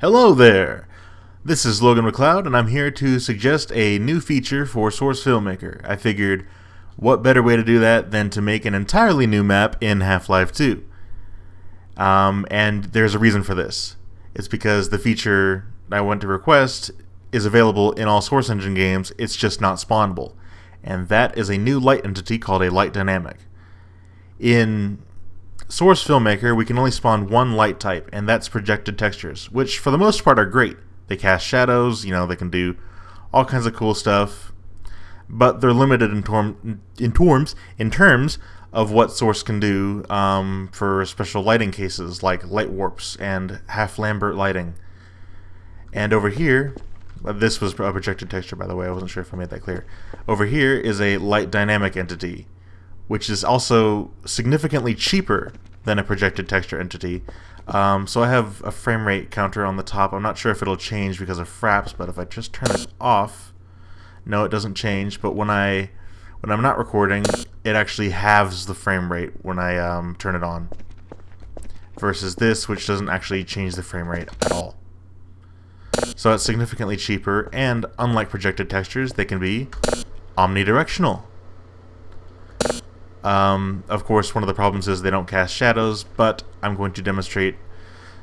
Hello there! This is Logan McLeod, and I'm here to suggest a new feature for Source Filmmaker. I figured, what better way to do that than to make an entirely new map in Half-Life 2? Um, and there's a reason for this. It's because the feature I went to request is available in all Source Engine games, it's just not spawnable. And that is a new light entity called a light dynamic. In Source Filmmaker, we can only spawn one light type, and that's projected textures, which for the most part are great. They cast shadows, you know, they can do all kinds of cool stuff, but they're limited in, term, in terms in terms of what Source can do um, for special lighting cases like light warps and half Lambert lighting. And over here, uh, this was a projected texture, by the way. I wasn't sure if I made that clear. Over here is a light dynamic entity, which is also significantly cheaper than a projected texture entity. Um, so I have a frame rate counter on the top. I'm not sure if it'll change because of fraps, but if I just turn it off, no, it doesn't change. But when I when I'm not recording, it actually halves the frame rate when I um, turn it on. Versus this, which doesn't actually change the frame rate at all. So it's significantly cheaper, and unlike projected textures, they can be omnidirectional. Um, of course, one of the problems is they don't cast shadows, but I'm going to demonstrate,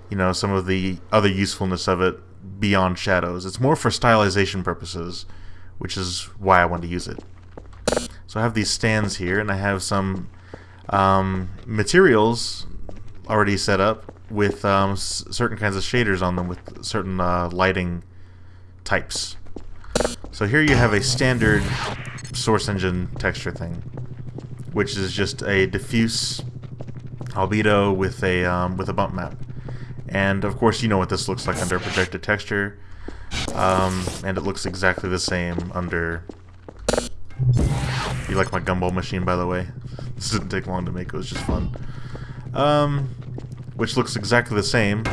you know, some of the other usefulness of it beyond shadows. It's more for stylization purposes, which is why I want to use it. So I have these stands here, and I have some um, materials already set up with um, certain kinds of shaders on them with certain uh, lighting types. So here you have a standard source engine texture thing, which is just a diffuse albedo with a um, with a bump map. And of course you know what this looks like under projected texture. Um, and it looks exactly the same under... You like my gumball machine, by the way? This didn't take long to make, it was just fun. Um, which looks exactly the same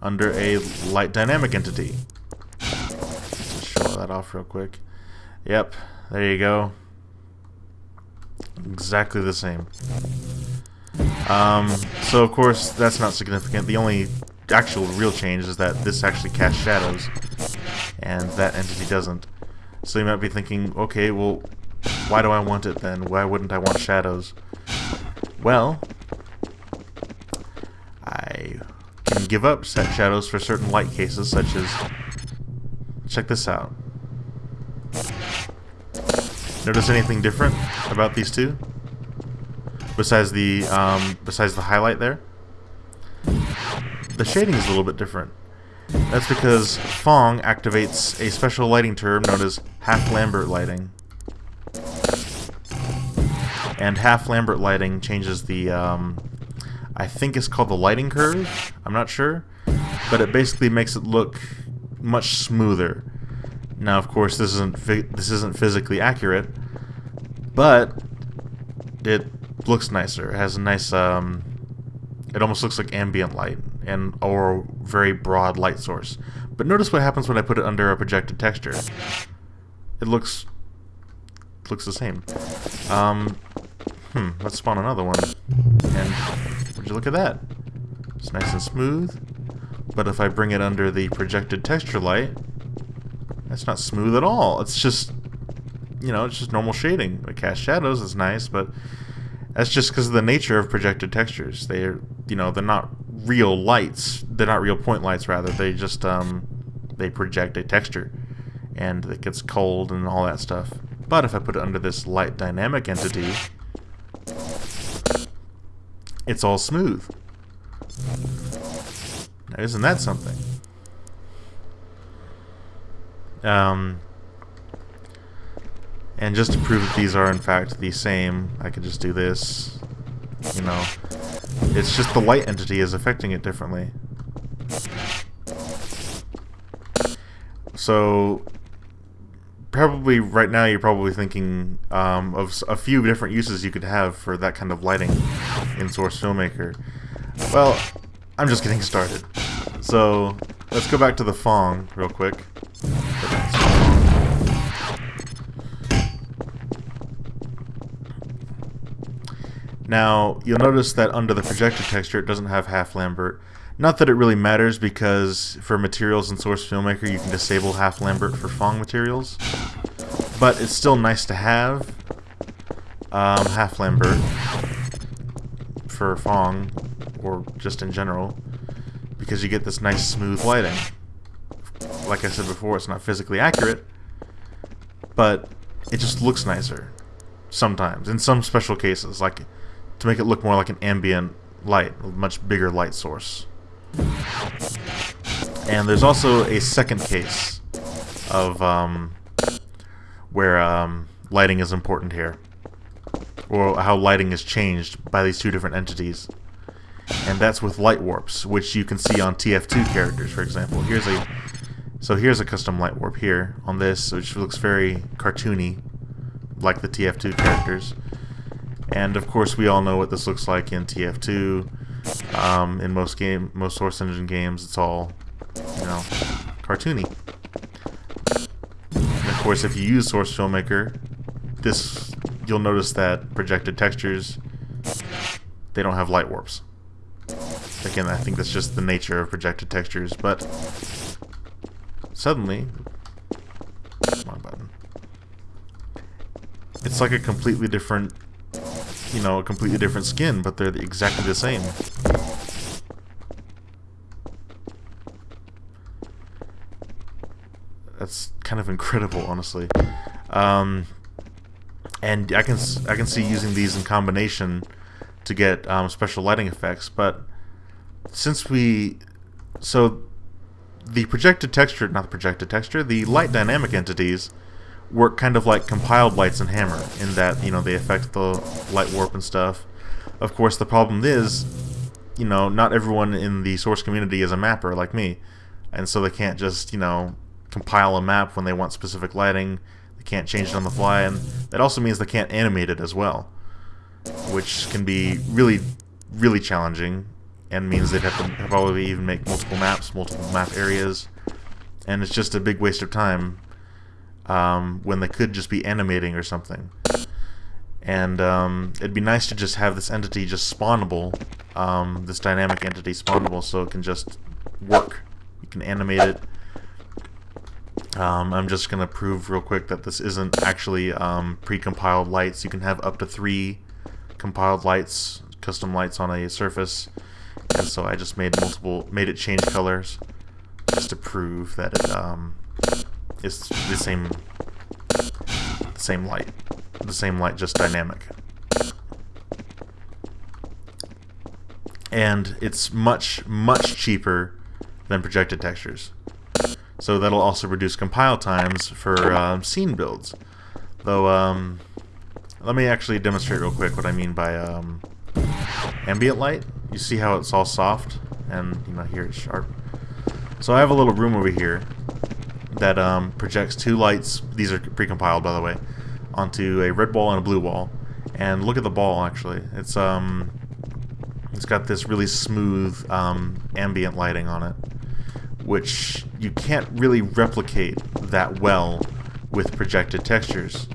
under a light dynamic entity. Let's show that off real quick. Yep, there you go. Exactly the same. Um, so of course that's not significant. The only actual real change is that this actually casts shadows and that entity doesn't. So you might be thinking, okay, well, why do I want it then? Why wouldn't I want shadows? Well, I can give up set shadows for certain light cases, such as... Check this out. Notice anything different about these two? Besides the, um, besides the highlight there? The shading is a little bit different. That's because Phong activates a special lighting term known as half-Lambert lighting. And half-Lambert lighting changes the um, I think it's called the lighting curve. I'm not sure. But it basically makes it look much smoother. Now, of course, this isn't this isn't physically accurate, but it looks nicer. It has a nice, um, it almost looks like ambient light and or very broad light source. But notice what happens when I put it under a projected texture. It looks looks the same. Um, hmm, let's spawn another one. And would you look at that? It's nice and smooth. But if I bring it under the projected texture light, that's not smooth at all. It's just, you know, it's just normal shading. The cast shadows is nice, but that's just because of the nature of projected textures. They're, you know, they're not real lights. They're not real point lights, rather. They just, um, they project a texture. And it gets cold and all that stuff. But if I put it under this light dynamic entity, it's all smooth. Now, isn't that something? Um, and just to prove that these are in fact the same, I could just do this. You know, it's just the light entity is affecting it differently. So probably right now you're probably thinking um, of a few different uses you could have for that kind of lighting in Source Filmmaker. Well, I'm just getting started. So let's go back to the Phong real quick. Now, you'll notice that under the projected texture it doesn't have half Lambert. Not that it really matters because for materials in Source Filmmaker you can disable half Lambert for Phong materials, but it's still nice to have um, half Lambert for Phong, or just in general because you get this nice smooth lighting. Like I said before, it's not physically accurate, but it just looks nicer sometimes in some special cases, like to make it look more like an ambient light, a much bigger light source. And there's also a second case of um, where um, lighting is important here, or how lighting is changed by these two different entities and that's with light warps, which you can see on TF2 characters, for example. Here's a so here's a custom light warp here on this, which looks very cartoony, like the TF2 characters. And of course, we all know what this looks like in TF2. Um, in most game, most Source Engine games, it's all you know, cartoony. And of course, if you use Source Filmmaker, this you'll notice that projected textures they don't have light warps. Again, I think that's just the nature of projected textures, but suddenly, wrong button. It's like a completely different, you know, a completely different skin, but they're exactly the same. That's kind of incredible, honestly. Um, and I can I can see using these in combination to get um, special lighting effects, but since we so the projected texture not the projected texture the light dynamic entities work kind of like compiled lights and hammer in that you know they affect the light warp and stuff. Of course the problem is you know not everyone in the source community is a mapper like me and so they can't just you know compile a map when they want specific lighting they can't change it on the fly and that also means they can't animate it as well which can be really really challenging and means they'd have to probably even make multiple maps, multiple map areas, and it's just a big waste of time um, when they could just be animating or something. And um, it'd be nice to just have this entity just spawnable, um, this dynamic entity spawnable, so it can just work. You can animate it. Um, I'm just going to prove real quick that this isn't actually um, pre-compiled lights. You can have up to three compiled lights, custom lights on a surface and so I just made multiple, made it change colors just to prove that it um, is the same, the same light, the same light, just dynamic. And it's much, much cheaper than projected textures. So that'll also reduce compile times for um, scene builds. Though, um, let me actually demonstrate real quick what I mean by um, ambient light. You see how it's all soft and you know here it's sharp. So I have a little room over here that um, projects two lights. These are precompiled by the way onto a red wall and a blue wall. And look at the ball actually. It's um it's got this really smooth um, ambient lighting on it, which you can't really replicate that well with projected textures.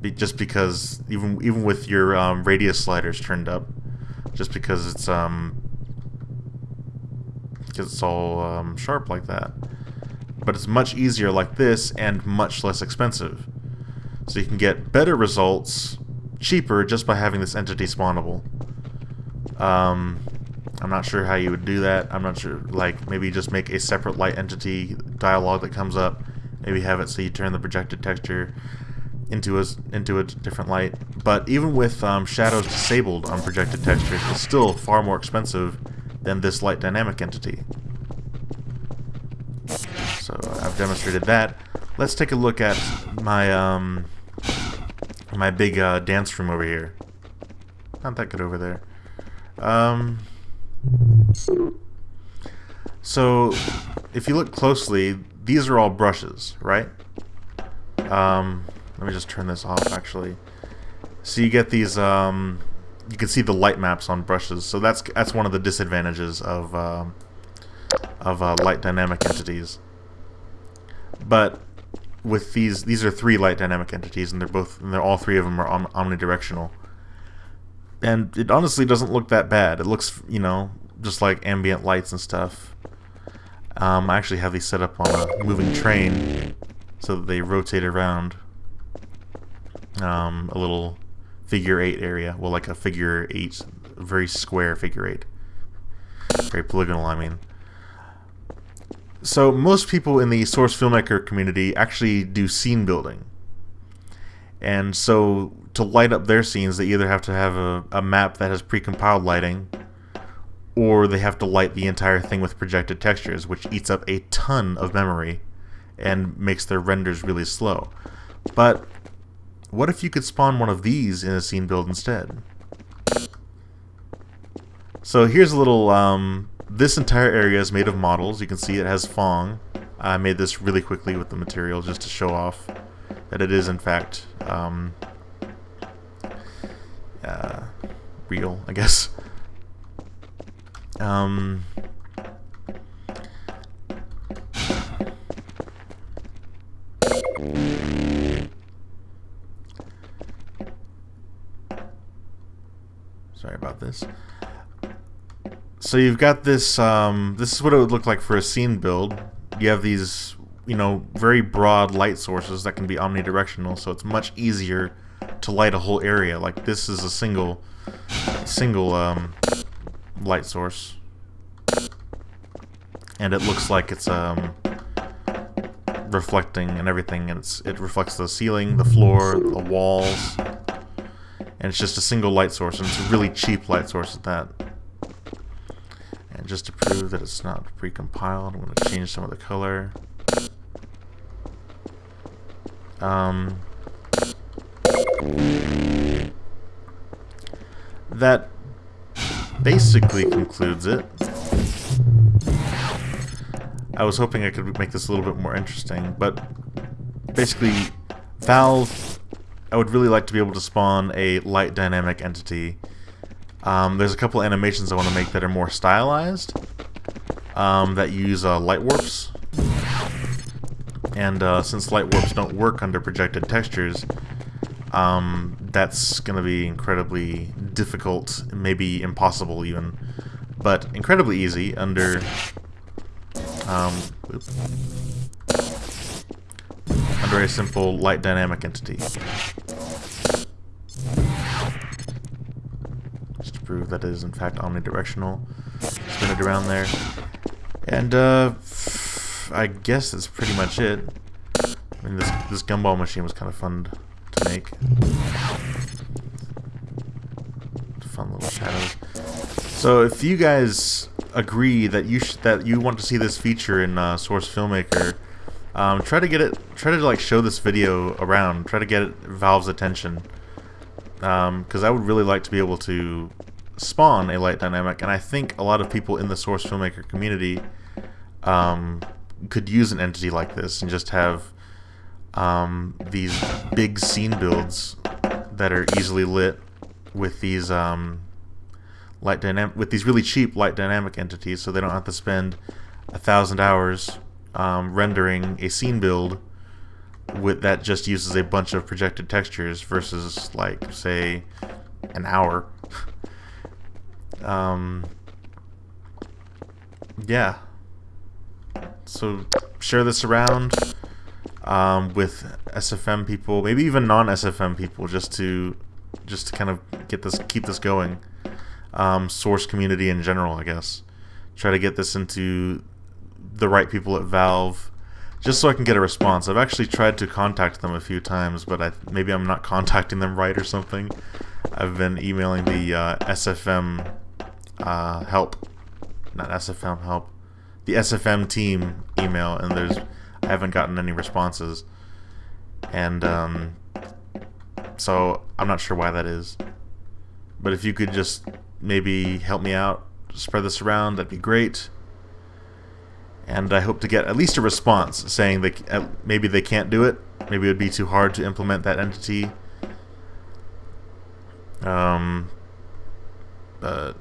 Be just because even even with your um, radius sliders turned up, just because it's um because it's all um, sharp like that. But it's much easier like this and much less expensive. So you can get better results cheaper just by having this entity spawnable. Um, I'm not sure how you would do that. I'm not sure, like, maybe just make a separate light entity dialog that comes up. Maybe have it so you turn the projected texture into a, into a different light. But even with um, shadows disabled on projected textures, it's still far more expensive than this light dynamic entity. So I've demonstrated that. Let's take a look at my um, my big uh, dance room over here. Not that good over there. Um, so if you look closely, these are all brushes, right? Um, let me just turn this off, actually. So you get these, um, you can see the light maps on brushes. So that's that's one of the disadvantages of uh, of uh, light dynamic entities. But with these, these are three light dynamic entities, and they're both, and they're all three of them are om omnidirectional. And it honestly doesn't look that bad. It looks, you know, just like ambient lights and stuff. Um, I actually have these set up on a moving train so that they rotate around um, a little figure eight area. Well, like a figure eight, very square figure eight. Very polygonal, I mean. So most people in the source filmmaker community actually do scene building. And so to light up their scenes, they either have to have a, a map that has precompiled lighting, or they have to light the entire thing with projected textures, which eats up a ton of memory and makes their renders really slow. But what if you could spawn one of these in a scene build instead? So here's a little, um, this entire area is made of models. You can see it has Phong. I made this really quickly with the material just to show off that it is in fact um, uh, real, I guess. Um, Sorry about this. So you've got this, um, this is what it would look like for a scene build. You have these, you know, very broad light sources that can be omnidirectional, so it's much easier to light a whole area. Like this is a single, single um, light source. And it looks like it's um, reflecting and everything, and it's, it reflects the ceiling, the floor, the walls, and it's just a single light source, and it's a really cheap light source at that. Just to prove that it's not precompiled, I'm going to change some of the color. Um, that basically concludes it. I was hoping I could make this a little bit more interesting, but basically, Valve I would really like to be able to spawn a light dynamic entity. Um, there's a couple animations I want to make that are more stylized, um, that use uh, light warps. And uh, since light warps don't work under projected textures, um, that's going to be incredibly difficult, maybe impossible even, but incredibly easy under um, under a simple light dynamic entity. Prove that it is in fact omnidirectional. Spin it around there. And uh, I guess that's pretty much it. I mean, this, this gumball machine was kind of fun to make. Fun little shadows. So if you guys agree that you that you want to see this feature in uh, Source Filmmaker, um, try to get it, try to like show this video around, try to get Valve's attention. Because um, I would really like to be able to spawn a light dynamic, and I think a lot of people in the Source Filmmaker community um, could use an entity like this and just have um, these big scene builds that are easily lit with these um, light dynamic with these really cheap light dynamic entities, so they don't have to spend a thousand hours um, rendering a scene build with that just uses a bunch of projected textures versus like say an hour. um, yeah. So share this around um, with SFM people, maybe even non-SFM people, just to just to kind of get this keep this going. Um, source community in general, I guess. Try to get this into the right people at Valve just so I can get a response. I've actually tried to contact them a few times, but I, maybe I'm not contacting them right or something. I've been emailing the uh, SFM uh, help, not SFM help, the SFM team email, and there's I haven't gotten any responses, and um, so I'm not sure why that is. But if you could just maybe help me out, spread this around, that'd be great and I hope to get at least a response saying that maybe they can't do it. Maybe it would be too hard to implement that entity. Um, uh,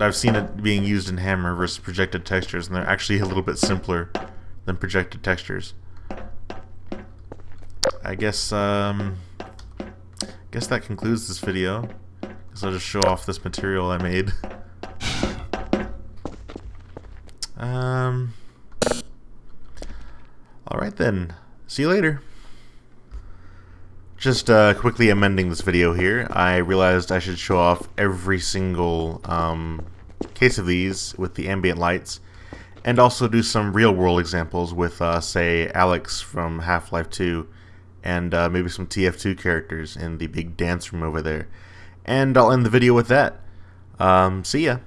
I've seen it being used in Hammer versus projected textures, and they're actually a little bit simpler than projected textures. I guess um, guess that concludes this video. Guess I'll just show off this material I made. um. All right then. See you later. Just uh, quickly amending this video here, I realized I should show off every single um, case of these with the ambient lights, and also do some real-world examples with, uh, say, Alyx from Half-Life 2, and uh, maybe some TF2 characters in the big dance room over there. And I'll end the video with that. Um, see ya.